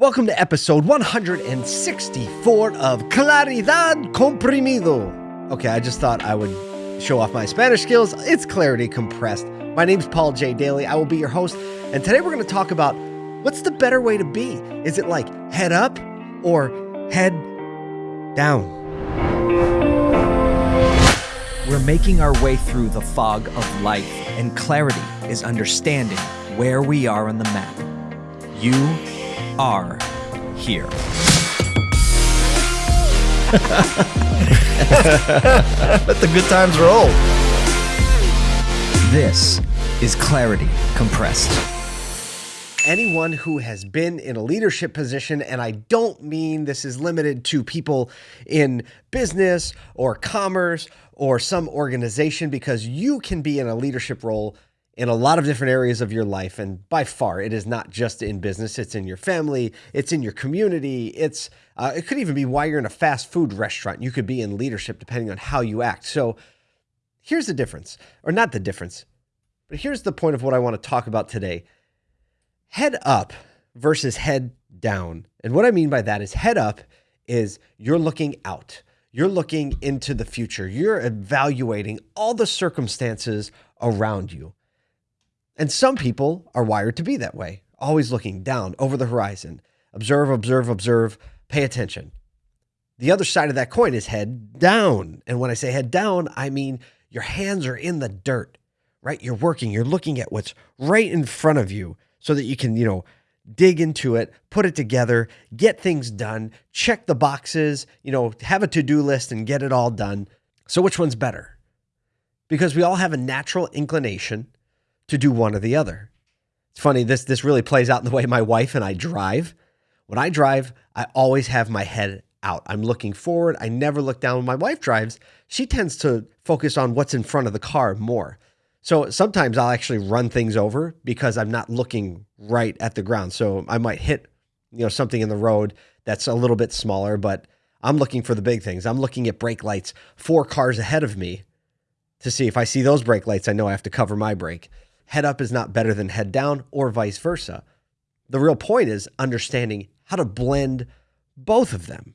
Welcome to episode 164 of Claridad Comprimido. Okay, I just thought I would show off my Spanish skills. It's Clarity Compressed. My name's Paul J. Daly. I will be your host, and today we're going to talk about what's the better way to be? Is it like head up or head down? We're making our way through the fog of life, and clarity is understanding where we are on the map. You are here. Let the good times roll. This is Clarity Compressed. anyone who has been in a leadership position, and I don't mean this is limited to people in business or commerce or some organization, because you can be in a leadership role in a lot of different areas of your life. And by far, it is not just in business, it's in your family, it's in your community, it's uh, it could even be why you're in a fast food restaurant. You could be in leadership depending on how you act. So here's the difference, or not the difference, but here's the point of what I want to talk about today head up versus head down. And what I mean by that is head up is you're looking out. You're looking into the future. You're evaluating all the circumstances around you. And some people are wired to be that way, always looking down over the horizon. Observe, observe, observe, pay attention. The other side of that coin is head down. And when I say head down, I mean your hands are in the dirt, right? You're working, you're looking at what's right in front of you so that you can, you know, dig into it, put it together, get things done, check the boxes, you know, have a to do list and get it all done. So, which one's better? Because we all have a natural inclination to do one or the other. It's funny, this, this really plays out in the way my wife and I drive. When I drive, I always have my head out. I'm looking forward. I never look down. When my wife drives, she tends to focus on what's in front of the car more. So sometimes I'll actually run things over because I'm not looking right at the ground. So I might hit, you know, something in the road that's a little bit smaller, but I'm looking for the big things. I'm looking at brake lights four cars ahead of me to see if I see those brake lights, I know I have to cover my brake. Head up is not better than head down or vice versa. The real point is understanding how to blend both of them.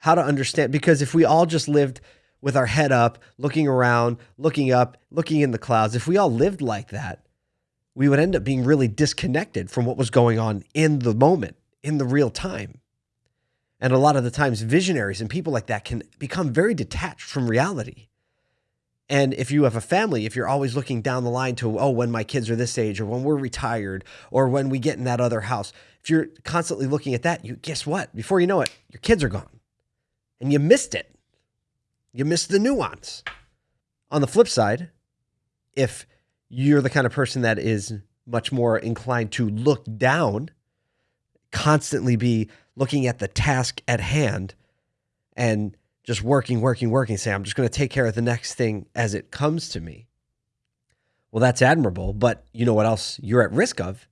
How to understand, because if we all just lived with our head up, looking around, looking up, looking in the clouds, if we all lived like that, we would end up being really disconnected from what was going on in the moment, in the real time. And a lot of the times, visionaries and people like that can become very detached from reality. And if you have a family, if you're always looking down the line to, oh, when my kids are this age, or when we're retired, or when we get in that other house, if you're constantly looking at that, you guess what? Before you know it, your kids are gone. And you missed it. You missed the nuance. On the flip side, if you're the kind of person that is much more inclined to look down, constantly be looking at the task at hand and just working, working, working, say, I'm just going to take care of the next thing as it comes to me. Well, that's admirable. But you know what else you're at risk of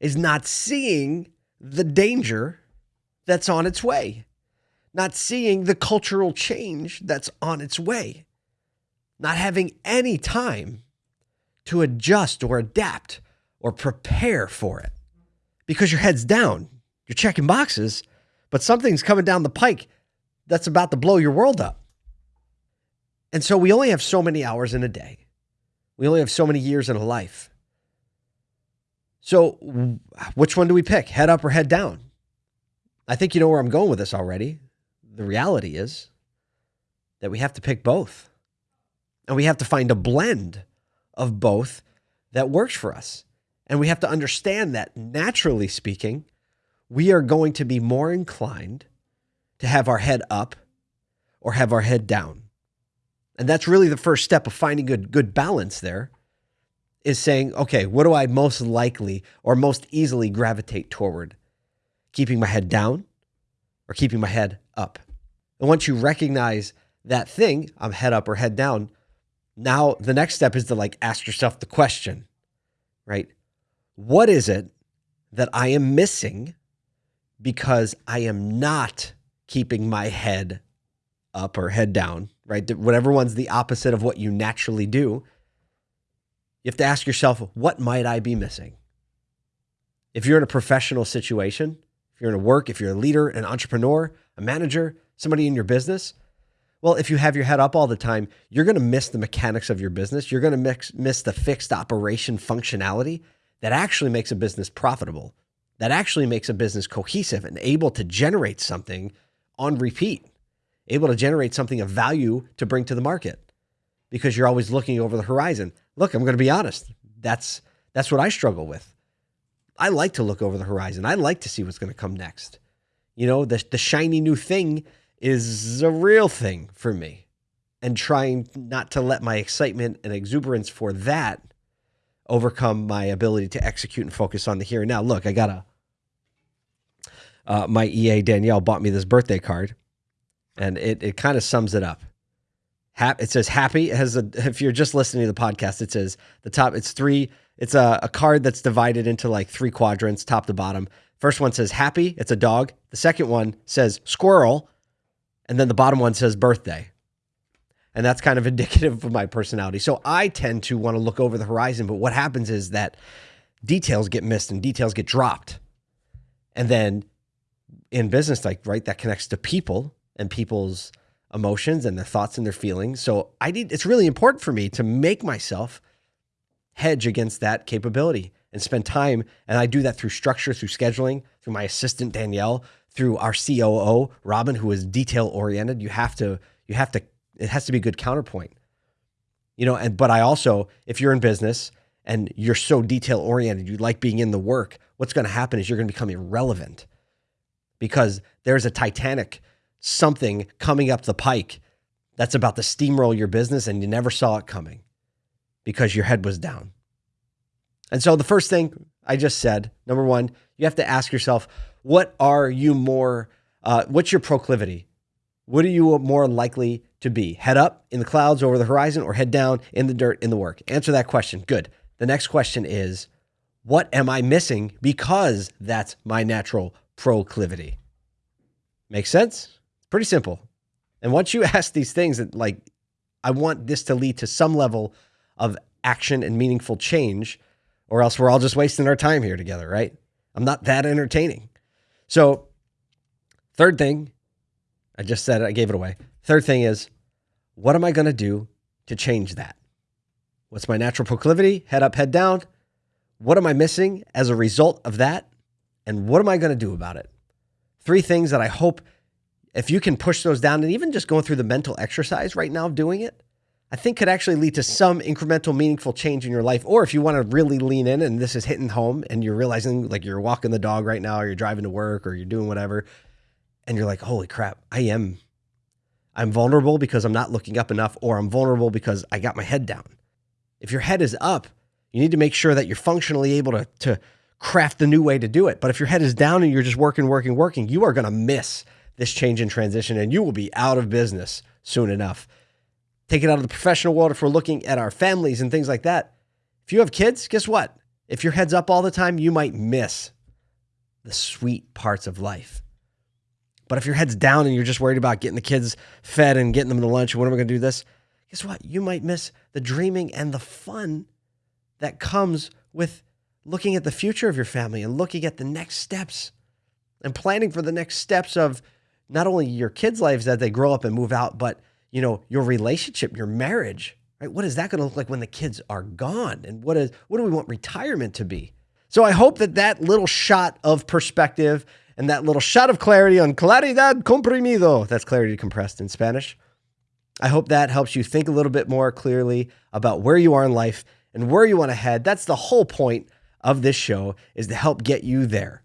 is not seeing the danger that's on its way, not seeing the cultural change that's on its way, not having any time to adjust or adapt or prepare for it because your head's down. You're checking boxes, but something's coming down the pike that's about to blow your world up. And so we only have so many hours in a day. We only have so many years in a life. So which one do we pick? Head up or head down? I think you know where I'm going with this already. The reality is that we have to pick both. And we have to find a blend of both that works for us. And we have to understand that naturally speaking, we are going to be more inclined to have our head up or have our head down. And that's really the first step of finding a good balance there is saying, okay, what do I most likely or most easily gravitate toward? Keeping my head down or keeping my head up? And once you recognize that thing, I'm head up or head down, now the next step is to like ask yourself the question, right? What is it that I am missing because I am not keeping my head up or head down, right? Whatever one's the opposite of what you naturally do. You have to ask yourself, what might I be missing? If you're in a professional situation, if you're in a work, if you're a leader, an entrepreneur, a manager, somebody in your business, well, if you have your head up all the time, you're going to miss the mechanics of your business. You're going to miss the fixed operation functionality that actually makes a business profitable, that actually makes a business cohesive and able to generate something on repeat, able to generate something of value to bring to the market because you're always looking over the horizon. Look, I'm going to be honest. That's that's what I struggle with. I like to look over the horizon. I like to see what's going to come next. You know, the the shiny new thing is a real thing for me. And trying not to let my excitement and exuberance for that overcome my ability to execute and focus on the here and now. Look, I got a uh, my EA Danielle bought me this birthday card, and it it kind of sums it up. It says happy. It has a, if you're just listening to the podcast, it says the top. It's three. It's a, a card that's divided into like three quadrants, top to bottom. First one says happy. It's a dog. The second one says squirrel, and then the bottom one says birthday. And that's kind of indicative of my personality. So I tend to want to look over the horizon, but what happens is that details get missed and details get dropped. And then in business, like, right, that connects to people and people's emotions and their thoughts and their feelings. So I need, it's really important for me to make myself hedge against that capability and spend time. And I do that through structure, through scheduling, through my assistant, Danielle, through our COO, Robin, who is detail oriented. You have to, you have to, it has to be good counterpoint, you know, and, but I also, if you're in business and you're so detail oriented, you like being in the work, what's going to happen is you're going to become irrelevant because there's a Titanic something coming up the pike that's about to steamroll your business and you never saw it coming because your head was down. And so the first thing I just said, number one, you have to ask yourself, what are you more, uh, what's your proclivity? What are you more likely to be? Head up in the clouds over the horizon or head down in the dirt in the work? Answer that question. Good. The next question is, what am I missing because that's my natural proclivity? Makes sense? Pretty simple. And once you ask these things that like, I want this to lead to some level of action and meaningful change, or else we're all just wasting our time here together, right? I'm not that entertaining. So, third thing, I just said it, I gave it away. Third thing is, what am I going to do to change that? What's my natural proclivity? Head up, head down. What am I missing as a result of that? And what am I going to do about it? Three things that I hope if you can push those down and even just going through the mental exercise right now of doing it, I think could actually lead to some incremental, meaningful change in your life. Or if you want to really lean in and this is hitting home and you're realizing like you're walking the dog right now, or you're driving to work, or you're doing whatever, and you're like, holy crap, I am, I'm vulnerable because I'm not looking up enough, or I'm vulnerable because I got my head down. If your head is up, you need to make sure that you're functionally able to, to craft the new way to do it. But if your head is down and you're just working, working, working, you are going to miss this change in transition and you will be out of business soon enough. Take it out of the professional world if we're looking at our families and things like that. If you have kids, guess what? If your head's up all the time, you might miss the sweet parts of life. But if your head's down and you're just worried about getting the kids fed and getting them to lunch, when am I going to do this? Guess what? You might miss the dreaming and the fun that comes with looking at the future of your family and looking at the next steps and planning for the next steps of not only your kids' lives as they grow up and move out, but you know your relationship, your marriage. Right? What is that going to look like when the kids are gone? And what is what do we want retirement to be? So I hope that that little shot of perspective and that little shot of clarity on claridad comprimido, that's clarity compressed in Spanish. I hope that helps you think a little bit more clearly about where you are in life and where you want to head. That's the whole point of this show is to help get you there.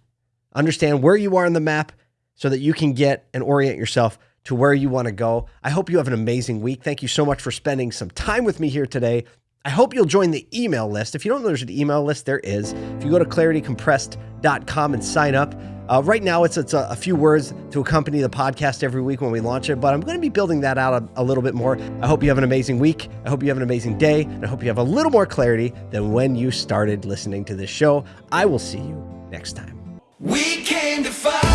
Understand where you are on the map so that you can get and orient yourself to where you want to go. I hope you have an amazing week. Thank you so much for spending some time with me here today. I hope you'll join the email list. If you don't know there's an email list, there is. If you go to claritycompressed.com and sign up, uh, right now it's it's a, a, few words to accompany the podcast every week when we launch it, but I'm going to be building that out a, a little bit more. I hope you have an amazing week. I hope you have an amazing day, and I hope you have a little more clarity than when you started listening to this show. I will see you next time. We came to fight.